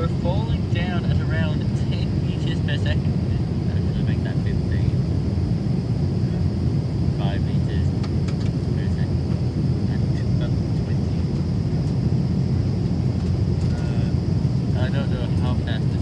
We're falling down at around 10 meters per second. Make that 15. 5 meters per second. And about 20. Uh, I don't know how fast